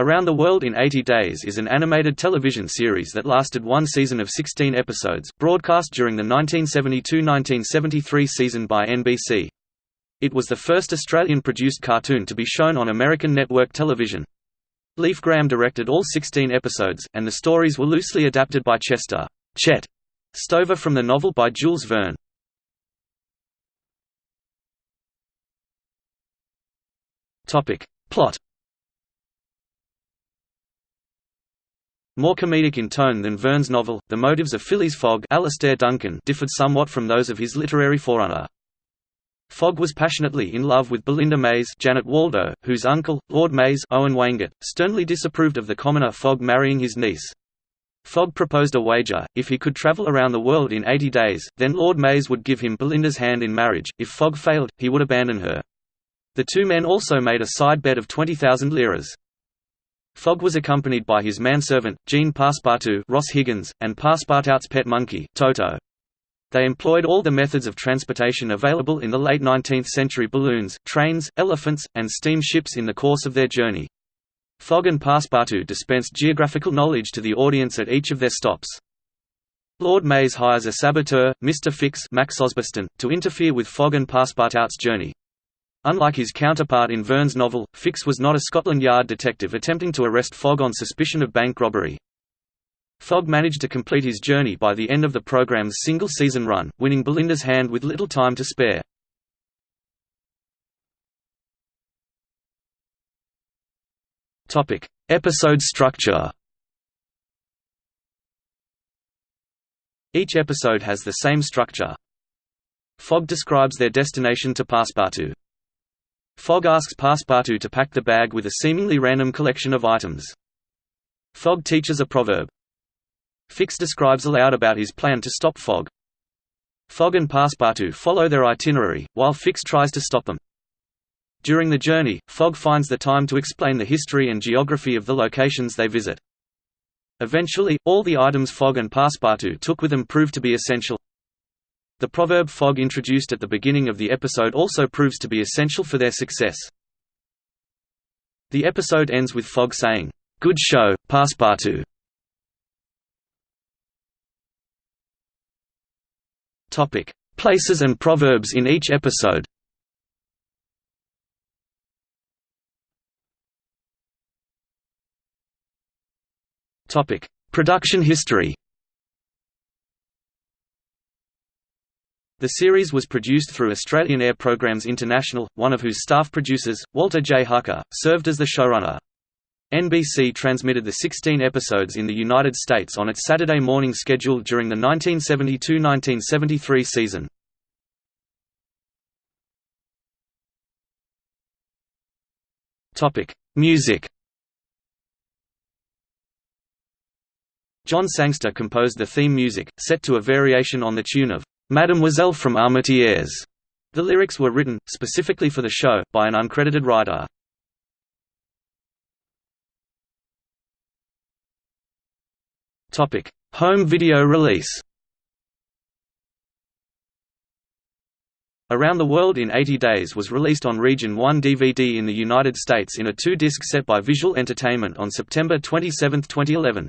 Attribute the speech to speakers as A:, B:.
A: Around the World in 80 Days is an animated television series that lasted one season of 16 episodes, broadcast during the 1972–1973 season by NBC. It was the first Australian-produced cartoon to be shown on American network television. Leif Gram directed all 16 episodes, and the stories were loosely adapted by Chester Chet Stover from the novel by Jules Verne. Plot More comedic in tone than Verne's novel, the motives of Phileas Fogg Alastair Duncan differed somewhat from those of his literary forerunner. Fogg was passionately in love with Belinda Maze Janet Waldo, whose uncle, Lord Maze Owen Weingott, sternly disapproved of the commoner Fogg marrying his niece. Fogg proposed a wager, if he could travel around the world in 80 days, then Lord Maze would give him Belinda's hand in marriage, if Fogg failed, he would abandon her. The two men also made a side bet of 20,000 liras. Fogg was accompanied by his manservant, Jean Passepartout Ross Higgins, and Passepartout's pet monkey, Toto. They employed all the methods of transportation available in the late 19th century balloons, trains, elephants, and steamships in the course of their journey. Fogg and Passepartout dispensed geographical knowledge to the audience at each of their stops. Lord Maze hires a saboteur, Mr. Fix Max Osbiston, to interfere with Fogg and Passepartout's journey. Unlike his counterpart in Verne's novel, Fix was not a Scotland Yard detective attempting to arrest Fogg on suspicion of bank robbery. Fogg managed to complete his journey by the end of the program's single-season run, winning Belinda's hand with little time to spare. Episode structure Each episode has the same structure. Fogg describes their destination to Passepartout. Fogg asks Passepartout to pack the bag with a seemingly random collection of items. Fogg teaches a proverb. Fix describes aloud about his plan to stop Fogg. Fogg and Passepartout follow their itinerary, while Fix tries to stop them. During the journey, Fogg finds the time to explain the history and geography of the locations they visit. Eventually, all the items Fogg and Passepartout took with them prove to be essential. The proverb Fogg introduced at the beginning of the episode also proves to be essential for their success. The episode ends with Fogg saying, "'Good show, Passepartout'". Places and proverbs in each episode Production history The series was produced through Australian Air Programs International, one of whose staff producers, Walter J. Hucker, served as the showrunner. NBC transmitted the 16 episodes in the United States on its Saturday morning schedule during the 1972–1973 season. Music John Sangster composed the theme music, set to a variation on the tune of Mademoiselle from Armentières. The lyrics were written, specifically for the show, by an uncredited writer. Home video release Around the World in 80 Days was released on Region 1 DVD in the United States in a two-disc set by Visual Entertainment on September 27, 2011.